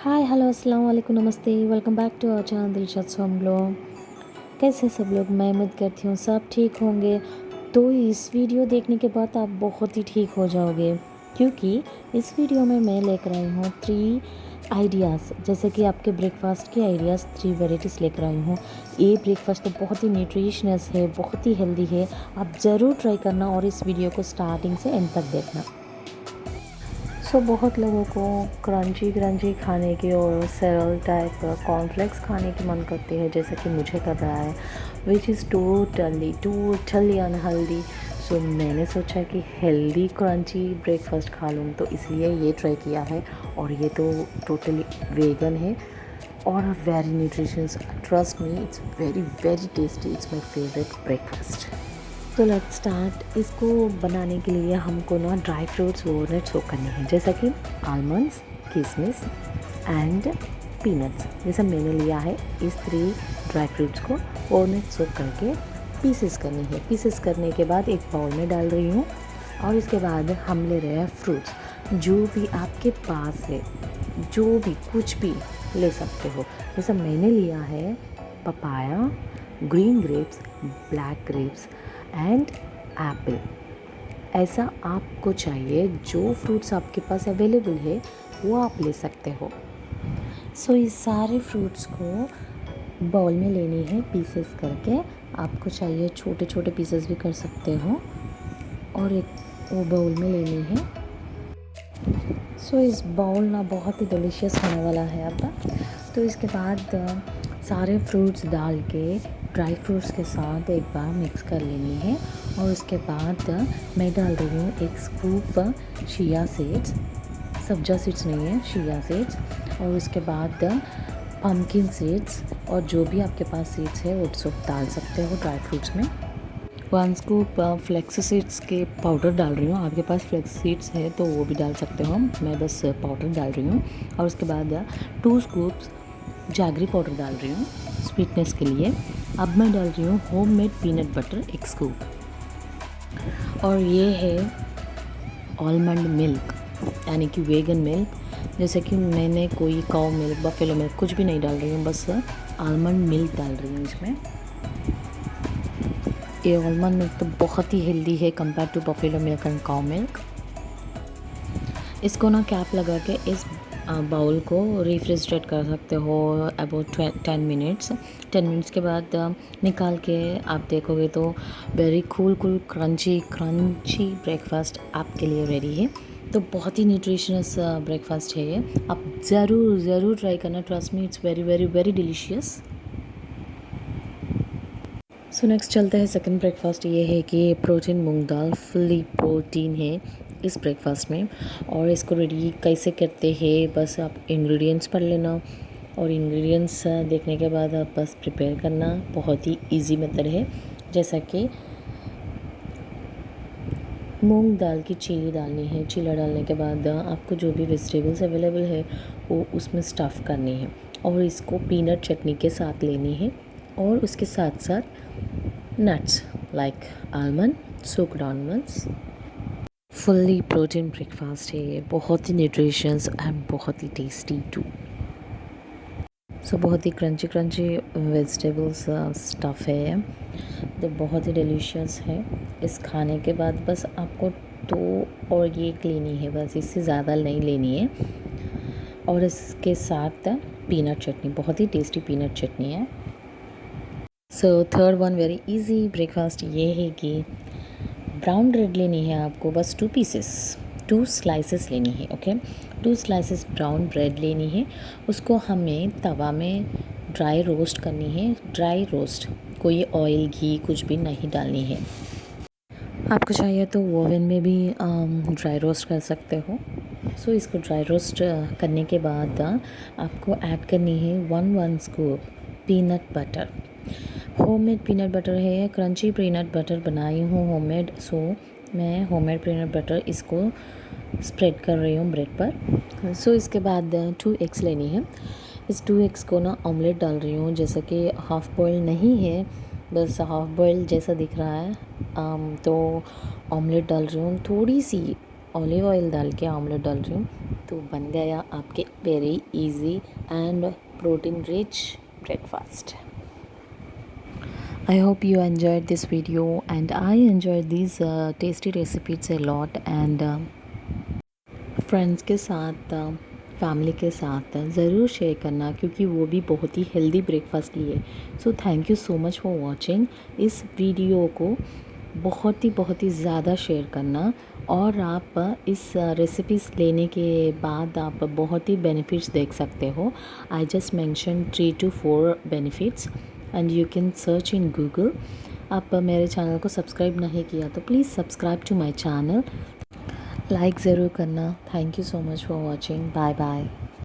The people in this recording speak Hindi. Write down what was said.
हाय हेलो अस्सलाम वालेकुम नमस्ते welcome back to our channel Dilshad हम लोग कैसे सब लोग? मैं उम्मीद करती हूँ सब ठीक होंगे। तो इस वीडियो देखने के बाद आप बहुत ही ठीक हो जाओगे, क्योंकि इस वीडियो में मैं लेकर आई हूँ थ्री आइडियाज़ जैसे कि आपके ब्रेकफास्ट के आइडियाज़ थ्री वेराइटीज़ लेकर आई हूँ। ये ब्रेकफास्ट तो बहुत ही न्यूट्रिशनस है, बहुत ही हेल्दी है। आप ज़रूर ट्राई करना और इस वीडियो को स्टार्टिंग से एंड तक देखना। सो so, बहुत लोगों को क्रंची क्रंची खाने के और सरल टाइप कॉर्नफ्लेक्स खाने की मन करती है जैसा कि मुझे कर रहा है which is totally totally unhealthy so मैंने सोचा कि हेल्दी क्रंची ब्रेकफास्ट खा लूँ तो इसलिए ये ट्राई किया है और ये तो टोटली वेगन है और very nutritions trust me it's very very tasty it's my favourite breakfast तो लेट स्टार्ट इसको बनाने के लिए हमको ना ड्राई फ्रूट्स ओवरनाइट सोक करने हैं, जैसा कि आलमंड्स किशमिश एंड पीनट्स जैसा मैंने लिया है इस थ्री ड्राई फ्रूट्स को ओवरनाइट सोक करके पीसेस करनी है। पीसेस करने के बाद एक बाउल में डाल रही हूँ और इसके बाद हम ले रहे हैं फ्रूट्स जो भी आपके पास है, जो भी कुछ भी ले सकते हो। जैसा मैंने लिया है papaya green grapes black grapes and apple ऐसा आपको चाहिए जो फ्रूट्स आपके पास अवेलेबल है वो आप ले सकते हो। सो so, इस सारे फ्रूट्स को बाउल में लेनी है पीसेस करके। आपको चाहिए छोटे छोटे पीसेस भी कर सकते हो। और एक वो बाउल में लेनी है। सो so, इस बाउल ना बहुत ही डिलीशियस होने वाला है अब। तो इसके बाद सारे फ्रूट्स डाल के ड्राई फ्रूट्स के साथ एक बार मिक्स कर लेनी है। और उसके बाद मैं डाल रही हूँ एक स्कूप शिया सीड्स सब्जा सीड्स नहीं है शिया सीड्स और उसके बाद पम्पकिन सीड्स और जो भी आपके पास सीड्स है, वो सब डाल सकते हो ड्राई फ्रूट्स में। वन स्कूप फ्लेक्स सीड्स के पाउडर डाल रही हूँ। आपके पास फ्लेक्स सीड्स है तो वो भी डाल सकते हो। मैं बस पाउडर डाल रही हूँ। और उसके बाद टू स्कूप्स जागरी पाउडर डाल रही हूँ स्वीटनेस के लिए। अब मैं डाल रही हूँ होम मेड पीनट बटर एक स्कूप और ये है आलमंड मिल्क यानी कि वेगन मिल्क जैसे कि मैंने कोई काउ मिल्क बफेलो मिल्क कुछ भी नहीं डाल रही हूँ, बस आलमंड मिल्क डाल रही हूँ इसमें। ये आलमंड मिल्क तो बहुत ही हेल्दी है compare to buffalo milk and cow milk इसको ना कैप लगा के इस बाउल को रिफ्रिजरेट कर सकते हो about ten minutes ten minutes के बाद निकाल के आप देखोगे तो very cool cool crunchy crunchy breakfast आपके लिए रेडी है। तो बहुत ही न्यूट्रिशनस ब्रेकफास्ट है ये। आप ज़रूर ज़रूर ट्राई करना। Trust me it's very very very delicious so next चलता है सेकंड ब्रेकफास्ट ये है कि प्रोटीन मूंग दाल फुली प्रोटीन है। इस ब्रेकफास्ट में और इसको रेडी कैसे करते हैं, बस आप इंग्रेडिएंट्स पढ़ लेना और इंग्रेडिएंट्स देखने के बाद आप बस प्रिपेयर करना। बहुत ही इजी मेथड है। जैसा कि मूंग दाल की चीली डालनी है। चीला डालने के बाद आपको जो भी वेजिटेबल्स अवेलेबल है, वो उसमें स्टफ़ करनी है और इसको पीनट चटनी के साथ लेनी है और उसके साथ साथ nuts like almond soaked almonds fully protein breakfast है, ये बहुत ही न्यूट्रिशंस एंड बहुत ही टेस्टी टू सो बहुत ही क्रंची क्रंची वेजिटेबल्स स्टफ़ है तो बहुत ही डिलीशियस है. इस खाने के बाद बस आपको दो और ये लेनी है, बस इससे ज़्यादा नहीं लेनी है. और इसके साथ पीनट चटनी, बहुत ही टेस्टी पीनट चटनी है. So third one very easy breakfast ये है कि ब्राउन ब्रेड लेनी है आपको बस टू पीसेस टू स्लाइसेस लेनी है okay two slices brown bread लेनी है उसको हमें तवा में ड्राई रोस्ट करनी है। ड्राई रोस्ट कोई ऑयल घी कुछ भी नहीं डालनी है। आपको चाहिए तो ओवन में भी ड्राई रोस्ट कर सकते हो। सो so, इसको ड्राई रोस्ट करने के बाद आपको ऐड करनी है one one scoop peanut butter homemade peanut butter है क्रंची पीनट बटर बनाई हूँ होममेड सो मैं होममेड पीनट बटर इसको स्प्रेड कर रही हूँ ब्रेड पर। सो इसके बाद टू एग्स लेनी है। इस टू एग्स को ना ऑमलेट डाल रही हूँ जैसा कि हाफ़ बॉयल नहीं है बस हाफ़ बॉयल जैसा दिख रहा है। आम, तो ऑमलेट डाल रही हूँ थोड़ी सी ऑलिव ऑयल डाल के ऑमलेट डाल रही हूँ तो बन गया आपके very easy and protein rich breakfast I hope you enjoyed this video and I enjoyed these uh, tasty recipes a lot and uh, friends के साथ फैमिली के साथ ज़रूर शेयर करना क्योंकि वो भी बहुत ही हेल्दी ब्रेकफास्ट लिए। So thank you so much for watching इस वीडियो को बहुत ही बहुत ही ज़्यादा शेयर करना और आप इस रेसिपीज़ लेने के बाद आप बहुत ही बेनिफिट्स देख सकते हो। I just mention three two four benefits and you can search in Google आप मेरे चैनल को सब्सक्राइब नहीं किया तो please subscribe to my channel like ज़रूर करना. Thank you so much for watching bye bye